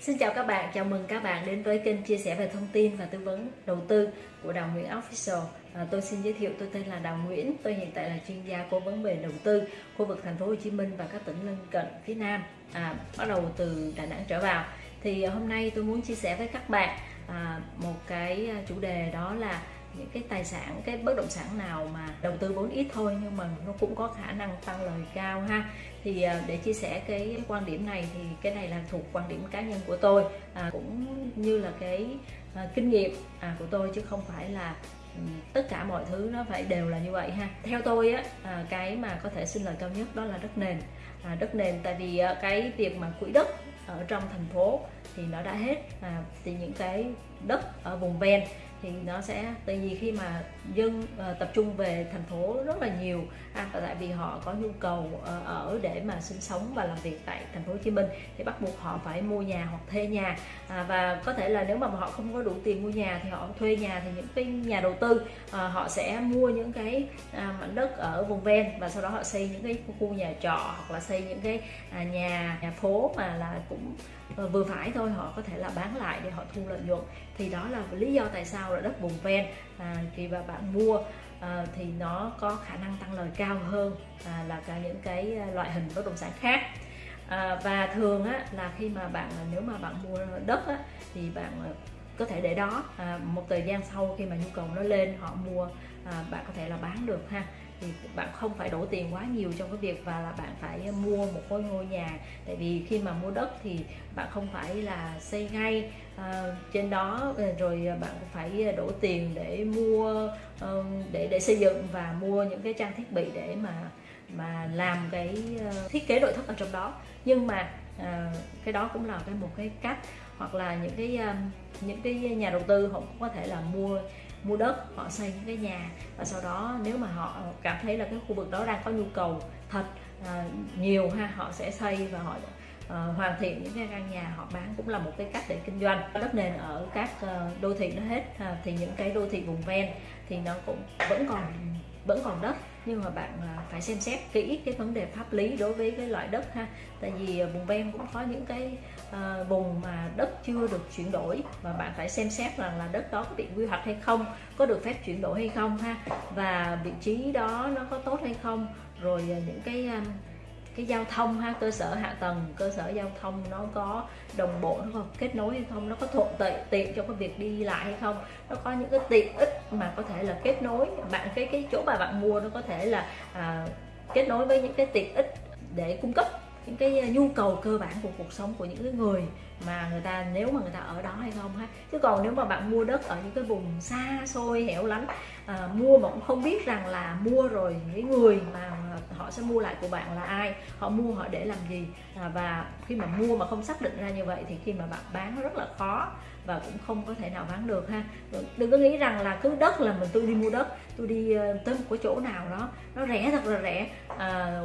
Xin chào các bạn, chào mừng các bạn đến với kênh chia sẻ về thông tin và tư vấn đầu tư của Đào Nguyễn Official. À, tôi xin giới thiệu tôi tên là Đào Nguyễn, tôi hiện tại là chuyên gia cố vấn về đầu tư khu vực thành phố Hồ Chí Minh và các tỉnh lân cận phía Nam. À, bắt đầu từ Đà Nẵng trở vào. Thì hôm nay tôi muốn chia sẻ với các bạn à, một cái à, chủ đề đó là những cái tài sản cái bất động sản nào mà đầu tư vốn ít thôi nhưng mà nó cũng có khả năng tăng lời cao ha. Thì à, để chia sẻ cái quan điểm này thì cái này là thuộc quan điểm cá nhân của tôi. À, cũng như là cái à, kinh nghiệm à, của tôi chứ không phải là ừ, tất cả mọi thứ nó phải đều là như vậy ha. Theo tôi á à, cái mà có thể sinh lời cao nhất đó là đất nền. À, đất nền tại vì à, cái việc mà quỹ đất ở trong thành phố thì nó đã hết. À, thì những cái đất ở vùng ven thì nó sẽ tại vì khi mà dân uh, tập trung về thành phố rất là nhiều à, và tại vì họ có nhu cầu uh, ở để mà sinh sống và làm việc tại thành phố Hồ Chí Minh thì bắt buộc họ phải mua nhà hoặc thuê nhà. À, và có thể là nếu mà họ không có đủ tiền mua nhà thì họ thuê nhà thì những cái nhà đầu tư uh, họ sẽ mua những cái uh, mảnh đất ở vùng ven và sau đó họ xây những cái khu nhà trọ hoặc là xây những cái uh, nhà nhà phố mà là cũng uh, vừa phải thôi họ có thể là bán lại để họ thu lợi nhuận. Thì đó là lý do tại sao là đất vùng ven à, khi mà bạn mua à, thì nó có khả năng tăng lời cao hơn à, là cả những cái à, loại hình bất động sản khác. À, và thường á, là khi mà bạn à, nếu mà bạn mua đất á, thì bạn à, có thể để đó à, một thời gian sau khi mà nhu cầu nó lên họ mua à, bạn có thể là bán được ha thì bạn không phải đổ tiền quá nhiều trong cái việc và là bạn phải mua một ngôi ngôi nhà. Tại vì khi mà mua đất thì bạn không phải là xây ngay uh, trên đó ờ, rồi bạn phải đổ tiền để mua uh, để để xây dựng và mua những cái trang thiết bị để mà mà làm cái uh, thiết kế nội thất ở trong đó. Nhưng mà à, cái đó cũng là cái một cái cách hoặc là những cái um, những cái nhà đầu tư họ cũng có thể là mua mua đất họ xây những cái nhà. Và sau đó nếu mà họ cảm thấy là cái khu vực đó đang có nhu cầu thật uh, nhiều ha họ sẽ xây và họ uh, hoàn thiện những cái căn nhà họ bán cũng là một cái cách để kinh doanh. Đất nền ở các uh, đô thị nó hết uh, thì những cái đô thị vùng ven thì nó cũng vẫn còn vẫn còn đất nhưng mà bạn à, phải xem xét kỹ cái vấn đề pháp lý đối với cái loại đất ha. Tại vì à, vùng ven cũng có những cái à, vùng mà đất chưa được chuyển đổi và bạn phải xem xét rằng là đất đó có bị quy hoạch hay không, có được phép chuyển đổi hay không ha. Và vị trí đó nó có tốt hay không, rồi những cái cái giao thông ha cơ sở hạ tầng cơ sở giao thông nó có đồng bộ nó có kết nối hay không nó có thuận tiện tiện cho cái việc đi lại hay không nó có những cái tiện ích mà có thể là kết nối. Bạn cái cái chỗ mà bạn mua nó có thể là à, kết nối với những cái tiện ích để cung cấp những cái nhu cầu cơ bản của cuộc sống của những cái người mà người ta nếu mà người ta ở đó hay không ha. Chứ còn nếu mà bạn mua đất ở những cái vùng xa xôi hẻo lánh à, mua mà cũng không biết rằng là mua rồi những người mà họ sẽ mua lại của bạn là ai họ mua họ để làm gì. À, và khi mà mua mà không xác định ra như vậy thì khi mà bạn bán nó rất là khó và cũng không có thể nào bán được ha. Đừng có nghĩ rằng là cứ đất là mình tôi đi mua đất tôi đi ờ, tới một cái chỗ nào đó nó rẻ thật là rẻ. À,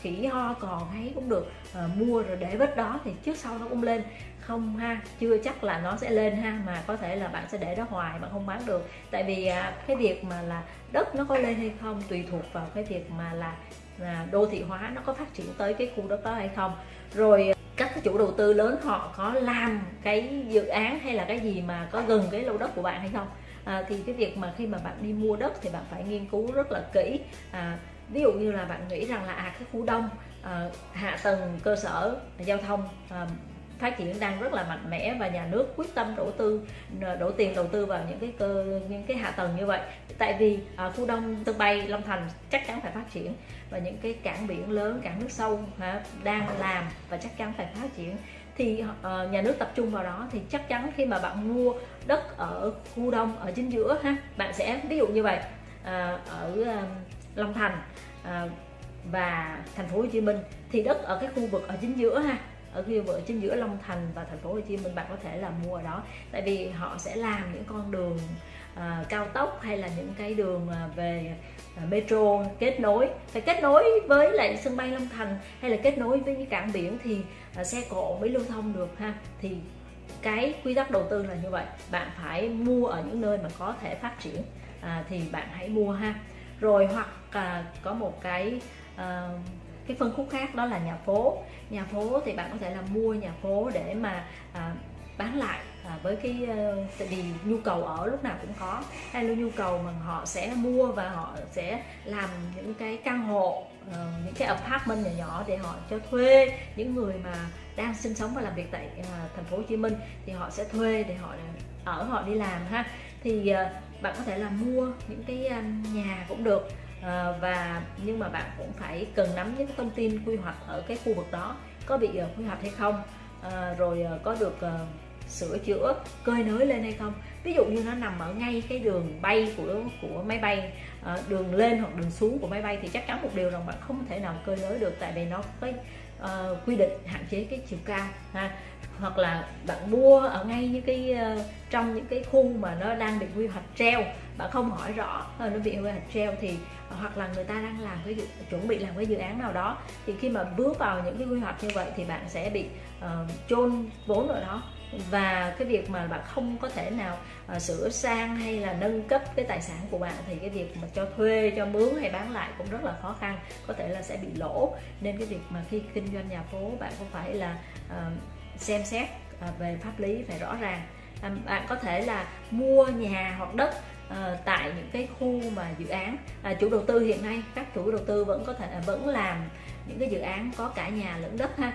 khỉ ho cò thấy cũng được à, mua rồi để vết đó thì trước sau nó cũng lên. Không ha chưa chắc là nó sẽ lên ha mà có thể là bạn sẽ để đó hoài bạn không bán được. Tại vì à, cái việc mà là đất nó có lên hay không tùy thuộc vào cái việc mà là, là đô thị hóa nó có phát triển tới cái khu đất đó hay không. Rồi các chủ đầu tư lớn họ có làm cái dự án hay là cái gì mà có gần cái lô đất của bạn hay không? À, thì cái việc mà khi mà bạn đi mua đất thì bạn phải nghiên cứu rất là kỹ. À, ví dụ như là bạn nghĩ rằng là à cái khu đông à, hạ tầng cơ sở giao thông à, phát triển đang rất là mạnh mẽ và nhà nước quyết tâm đầu tư đổ tiền đầu tư vào những cái cơ những cái hạ tầng như vậy. Tại vì à, khu đông sân bay long thành chắc chắn phải phát triển và những cái cảng biển lớn cảng nước sâu hả, đang làm và chắc chắn phải phát triển thì uh, nhà nước tập trung vào đó thì chắc chắn khi mà bạn mua đất ở khu đông ở chính giữa ha bạn sẽ ví dụ như vậy uh, ở uh, long thành uh, và thành phố hồ chí minh thì đất ở cái khu vực ở chính giữa ha ở khu ở chính giữa Long Thành và thành phố Hồ Chí Minh bạn có thể là mua ở đó. Tại vì họ sẽ làm những con đường à, cao tốc hay là những cái đường à, về à, metro kết nối. Phải kết nối với lại sân bay Long Thành hay là kết nối với những cảng biển thì à, xe cộ mới lưu thông được ha. Thì cái quy tắc đầu tư là như vậy. Bạn phải mua ở những nơi mà có thể phát triển à, thì bạn hãy mua ha. Rồi hoặc à, có một cái à, cái phân khúc khác đó là nhà phố. Nhà phố thì bạn có thể là mua nhà phố để mà à, bán lại à, với cái uh, tại vì nhu cầu ở lúc nào cũng có. Hay là nhu cầu mà họ sẽ mua và họ sẽ làm những cái căn hộ uh, những cái apartment nhỏ nhỏ để họ cho thuê. Những người mà đang sinh sống và làm việc tại uh, thành phố Hồ Chí Minh thì họ sẽ thuê để họ ở họ đi làm ha. Thì uh, bạn có thể là mua những cái nhà cũng được à, và nhưng mà bạn cũng phải cần nắm những thông tin quy hoạch ở cái khu vực đó có bị ờ, quy hoạch hay không. À, rồi có được sửa chữa cơi nới lên hay không. Ví dụ như nó nằm ở ngay cái đường bay của của máy bay ờ, đường lên hoặc đường xuống của máy bay thì chắc chắn một điều rằng bạn không thể nào cơi nới được tại vì nó có uh, quy định hạn chế cái chiều cao ha. Hoặc là bạn mua ở ngay những cái uh, trong những cái khu mà nó đang bị quy hoạch treo bạn không hỏi rõ nó bị quy hoạch treo thì hoặc là người ta đang làm cái dự, chuẩn bị làm cái dự án nào đó thì khi mà bước vào những cái quy hoạch như vậy thì bạn sẽ bị uh, chôn vốn ở đó và cái việc mà bạn không có thể nào uh, sửa sang hay là nâng cấp cái tài sản của bạn thì cái việc mà cho thuê cho mướn hay bán lại cũng rất là khó khăn có thể là sẽ bị lỗ. Nên cái việc mà khi kinh doanh nhà phố bạn cũng phải là uh, xem xét uh, về pháp lý phải rõ ràng. Uh, bạn có thể là mua nhà hoặc đất uh, tại những cái khu mà dự án uh, chủ đầu tư hiện nay. Các chủ đầu tư vẫn có thể à, vẫn làm những cái dự án có cả nhà lẫn đất ha.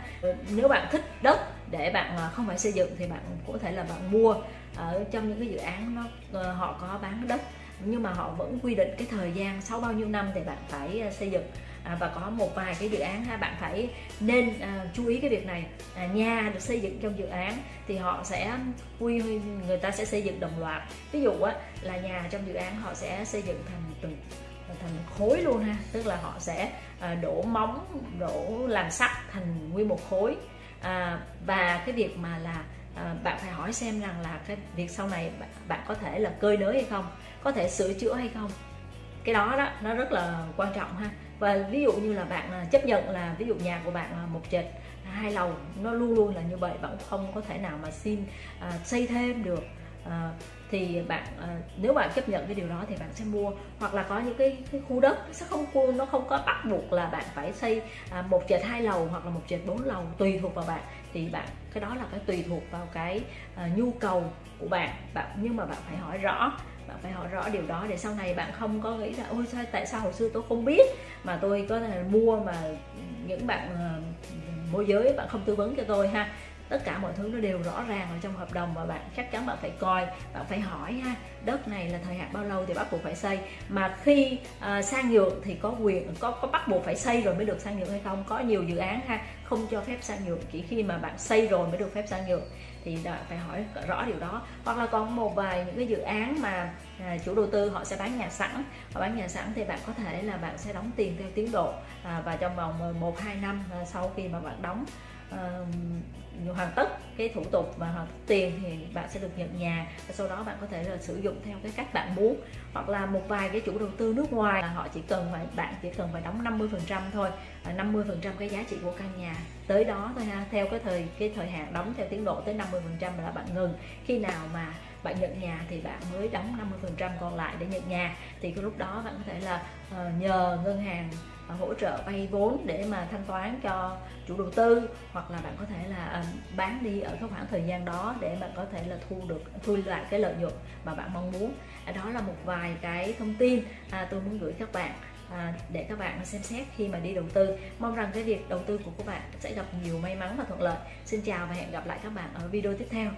Nếu bạn thích đất để bạn à, không phải xây dựng thì bạn có thể là bạn mua ở trong những cái dự án nó ờ, họ có bán đất. Nhưng mà họ vẫn quy định cái thời gian sau bao nhiêu năm thì bạn phải à, xây dựng. À, và có một vài cái dự án ha bạn phải nên à, chú ý cái việc này. À, nhà được xây dựng trong dự án thì họ sẽ quy người ta sẽ xây dựng đồng loạt. Ví dụ á, là nhà trong dự án họ sẽ xây dựng thành từng thành khối luôn ha. Tức là họ sẽ à, đổ móng đổ làm sắt thành nguyên một khối à, và cái việc mà là à, bạn phải hỏi xem rằng là cái việc sau này bạn, bạn có thể là cơi nới hay không có thể sửa chữa hay không. Cái đó đó nó rất là quan trọng ha. Và ví dụ như là bạn à, chấp nhận là ví dụ nhà của bạn là một trệt hai lầu nó luôn luôn là như vậy bạn không có thể nào mà xin à, xây thêm được à, thì bạn à, nếu bạn chấp nhận cái điều đó thì bạn sẽ mua. Hoặc là có những cái, cái khu đất sẽ không nó không có bắt buộc là bạn phải xây à, một trệt hai lầu hoặc là một trệt bốn lầu tùy thuộc vào bạn. Thì bạn cái đó là cái tùy thuộc vào cái à, nhu cầu của bạn. Bạn nhưng mà bạn phải hỏi rõ bạn phải hỏi rõ điều đó để sau này bạn không có nghĩ là ôi sao tại sao hồi xưa tôi không biết mà tôi có thể mua mà những bạn môi giới bạn không tư vấn cho tôi ha? Tất cả mọi thứ nó đều rõ ràng ở trong hợp đồng và bạn chắc chắn bạn phải coi bạn phải hỏi ha đất này là thời hạn bao lâu thì bắt buộc phải xây. Mà khi uh, sang nhượng thì có quyền có có bắt buộc phải xây rồi mới được sang nhượng hay không? Có nhiều dự án ha không cho phép sang nhượng chỉ khi mà bạn xây rồi mới được phép sang nhượng thì phải hỏi rõ điều đó. Hoặc là còn một vài những cái dự án mà à, chủ đầu tư họ sẽ bán nhà sẵn. Họ bán nhà sẵn thì bạn có thể là bạn sẽ đóng tiền theo tiến độ à, và trong vòng ờ, một hai năm ờ, sau khi mà bạn đóng uh, hoàn tất cái thủ tục và hoàn tất tiền thì bạn sẽ được nhận nhà. Và sau đó bạn có thể là sử dụng theo cái cách bạn muốn. Hoặc là một vài cái chủ đầu tư nước ngoài là họ chỉ cần phải bạn chỉ cần phải đóng 50 phần trăm thôi à, 50 phần trăm cái giá trị của căn nhà tới đó thôi ha theo cái thời cái thời hạn đóng theo tiến độ tới 50 phần trăm là bạn ngừng. Khi nào mà bạn nhận nhà thì bạn mới đóng 50 phần trăm còn lại để nhận nhà. Thì cái lúc đó bạn có thể là uh, nhờ ngân hàng ờ, hỗ trợ vay vốn để mà thanh toán cho chủ đầu tư hoặc là bạn có thể là uh, bán đi ở cái khoảng thời gian đó để bạn có thể là thu được thu lại cái lợi nhuận mà bạn mong muốn. Đó là một vài cái thông tin à, tôi muốn gửi các bạn à, để các bạn xem xét khi mà đi đầu tư. Mong rằng cái việc đầu tư của các bạn sẽ gặp nhiều may mắn và thuận lợi. Xin chào và hẹn gặp lại các bạn ở video tiếp theo.